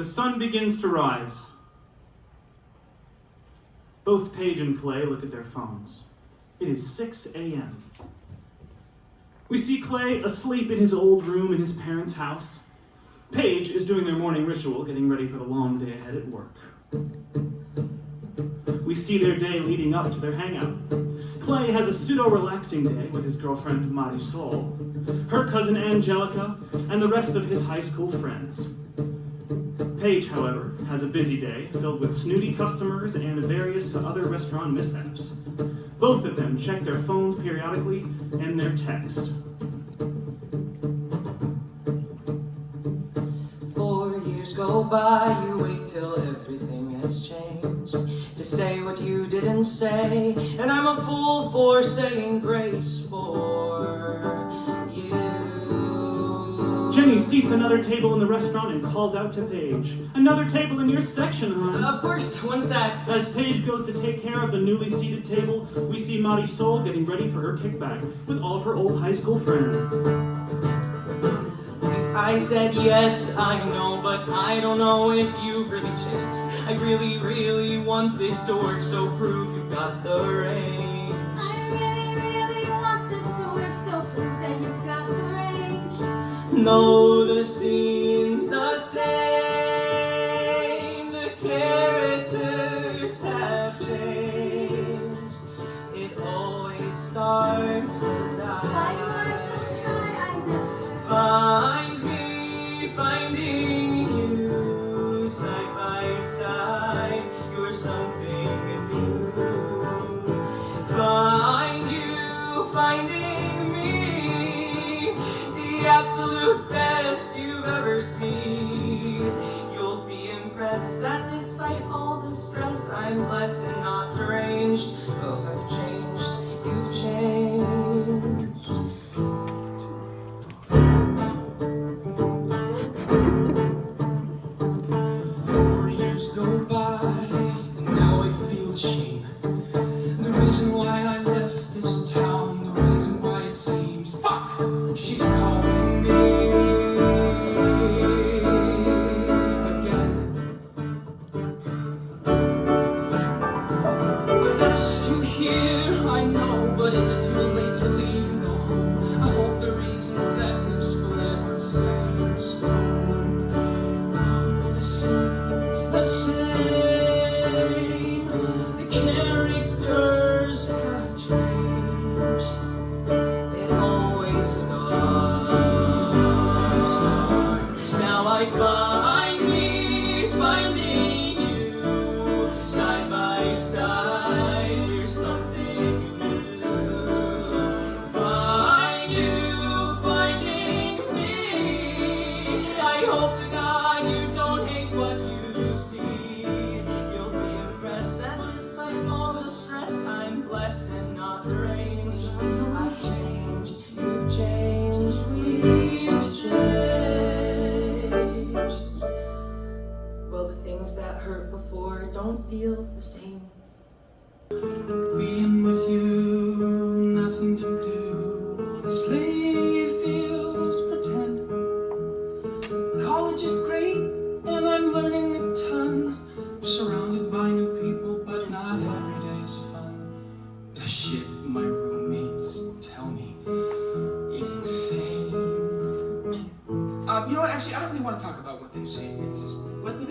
The sun begins to rise. Both Paige and Clay look at their phones. It is 6 a.m. We see Clay asleep in his old room in his parents' house. Paige is doing their morning ritual, getting ready for the long day ahead at work. We see their day leading up to their hangout. Clay has a pseudo-relaxing day with his girlfriend Marisol, her cousin Angelica, and the rest of his high school friends. Paige, however, has a busy day filled with snooty customers and various other restaurant mishaps. Both of them check their phones periodically and their texts. Four years go by, you wait till everything has changed To say what you didn't say And I'm a fool for saying grace for Jenny seats another table in the restaurant and calls out to Paige. Another table in your section, hon. Of course, one sec. As Paige goes to take care of the newly seated table, we see Marisol getting ready for her kickback with all of her old high school friends. I said yes, I know, but I don't know if you've really changed. I really, really want this to work, so prove you've got the range. No, the scene's the same. The characters have changed. It always starts as I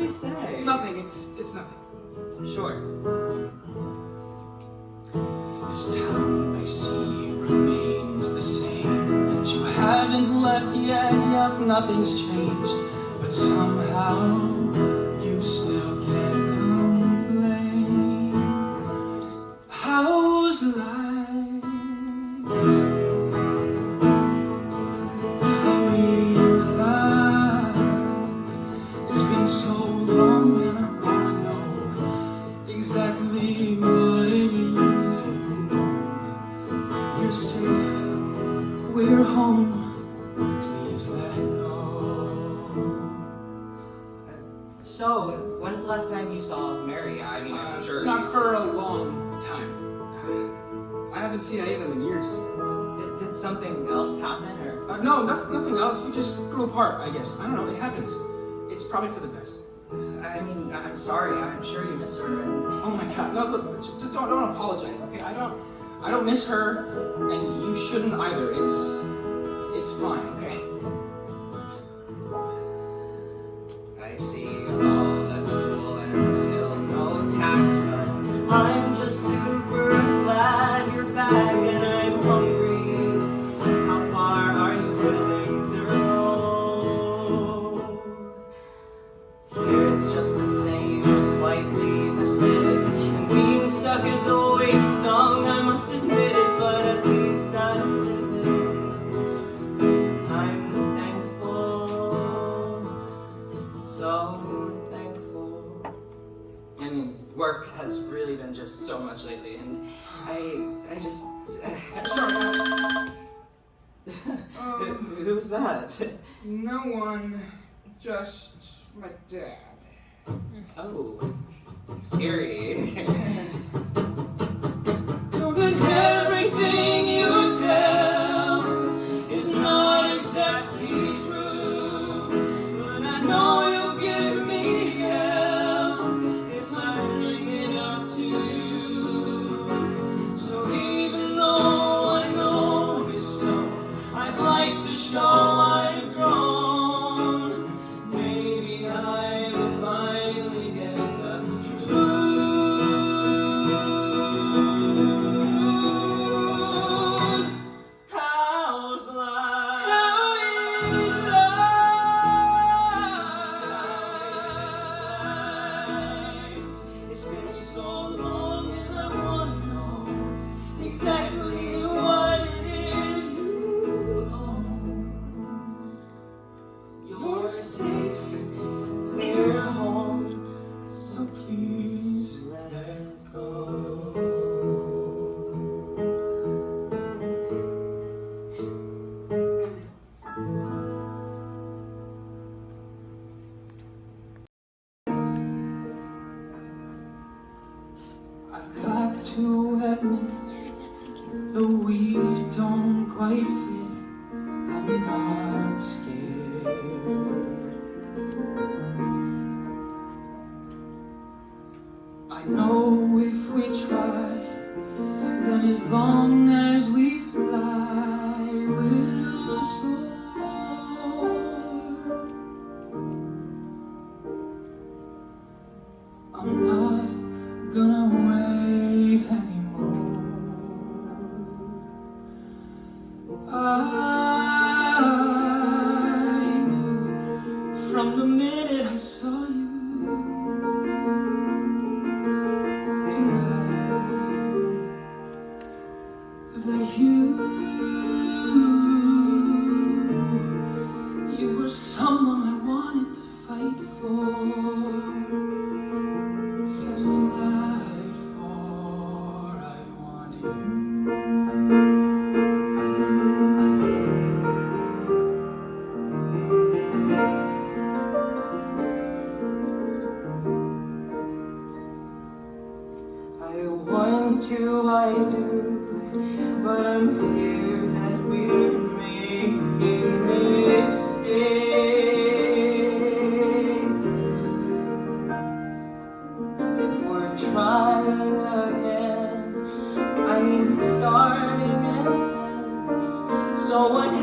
they say? nothing. It's it's nothing. Sure. This town I see remains the same. And you haven't left yet, yep, nothing's changed. But somehow We're safe, we're home, please let go. So, when's the last time you saw Mary? I mean, I'm uh, sure Not for a long time. I haven't seen any of them in years. Did, did something else happen? or? Uh, no, nothing, nothing else. We just grew apart, I guess. I don't know, it happens. It's probably for the best. I mean, I'm sorry. I'm sure you miss her. And... Oh my god, no, look, just don't, don't apologize, okay? I don't... I don't miss her, and you shouldn't either. It's, it's fine. I, I just, uh, Who who's that? No one, just my dad. Oh, scary. so then everything you go. So.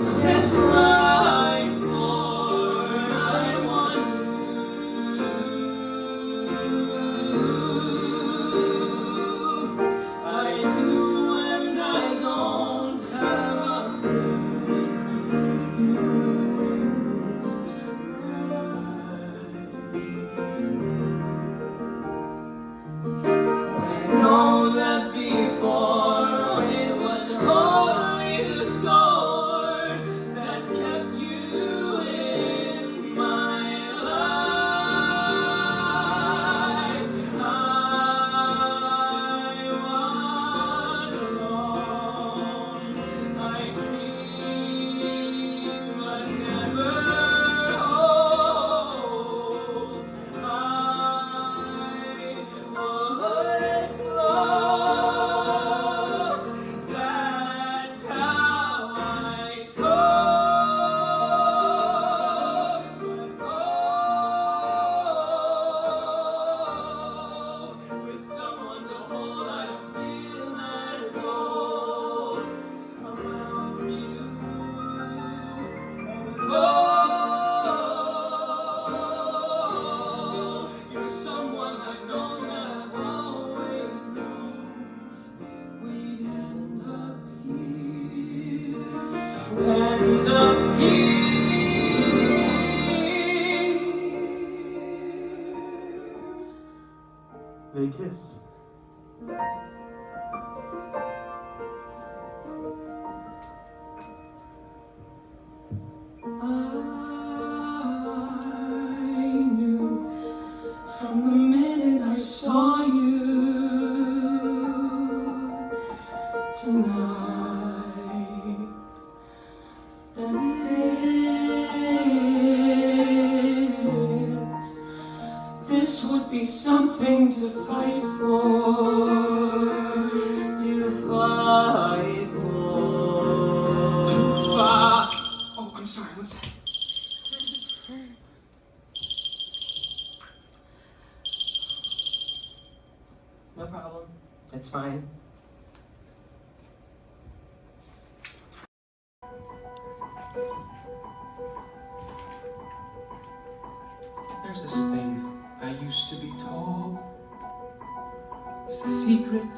Set free.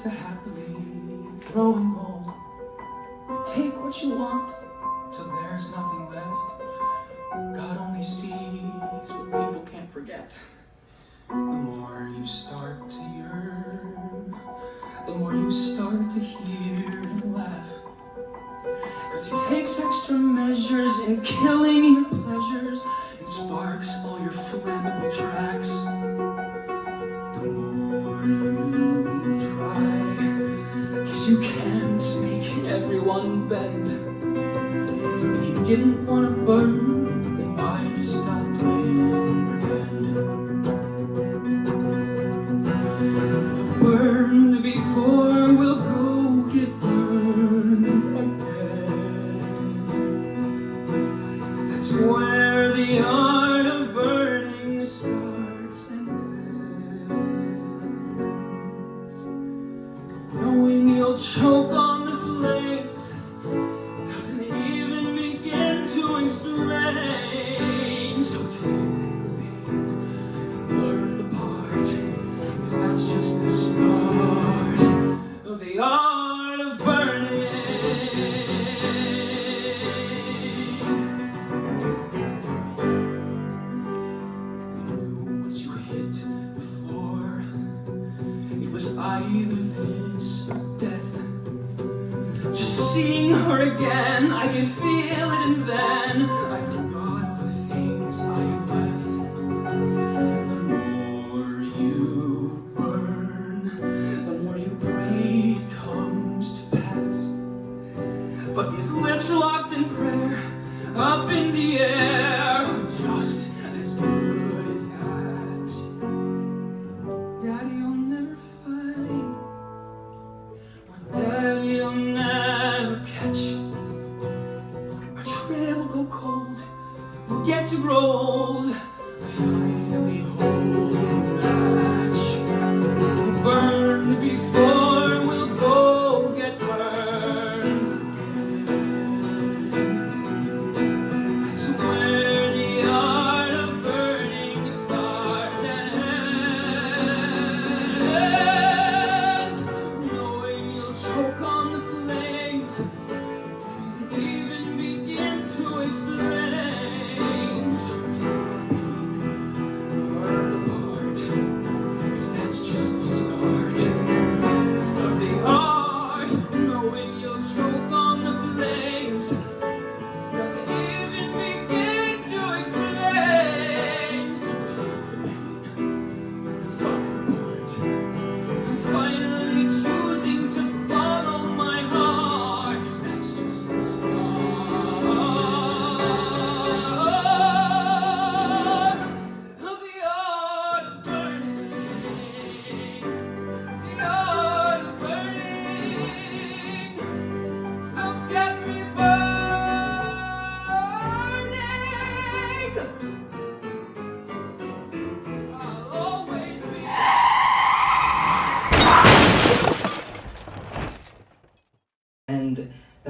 To happily growing old. Take what you want till there's nothing left. God only sees what people can't forget. The more you start to yearn, the more you start to hear and laugh. Cause he takes extra measures in killing your pleasures and sparks all your flammable tracks. Everyone bend. If you didn't wanna burn, then why just stop playing pretend? Burned before we'll go get burned again. That's where the art of burning starts and ends. Knowing you'll choke on and then I forgot all the things I left. The more you burn, the more you pray it comes to pass. But these lips locked in prayer, up in the air,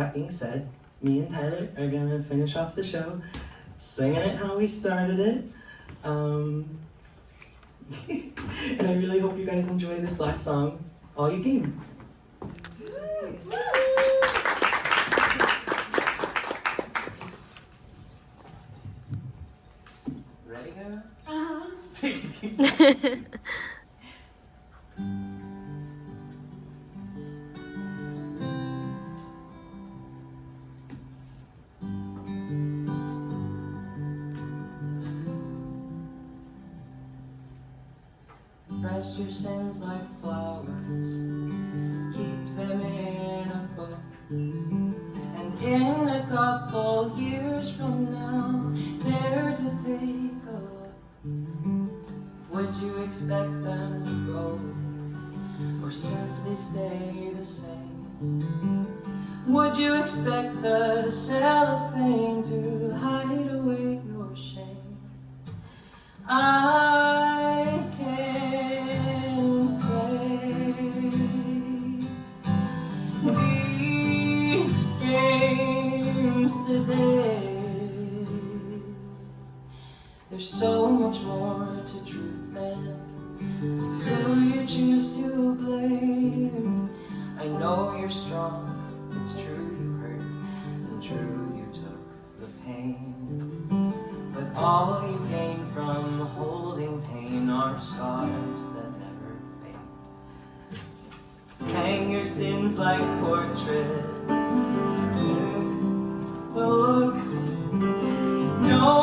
that being said, me and Tyler are gonna finish off the show singing it how we started it. Um, and I really hope you guys enjoy this last song, All You Gain. Ready, Hannah? Uh-huh. your sins like flowers, keep them in a book, and in a couple years from now, there to take a look. Would you expect them to grow with you, or simply stay the same? Would you expect the cellophane to hide away your shame? I There's so much more to truth than who you choose to blame. I know you're strong, it's true you hurt, and true you took the pain. But all you gain from holding pain are scars that never fade. Hang your sins like portraits. Look, nobody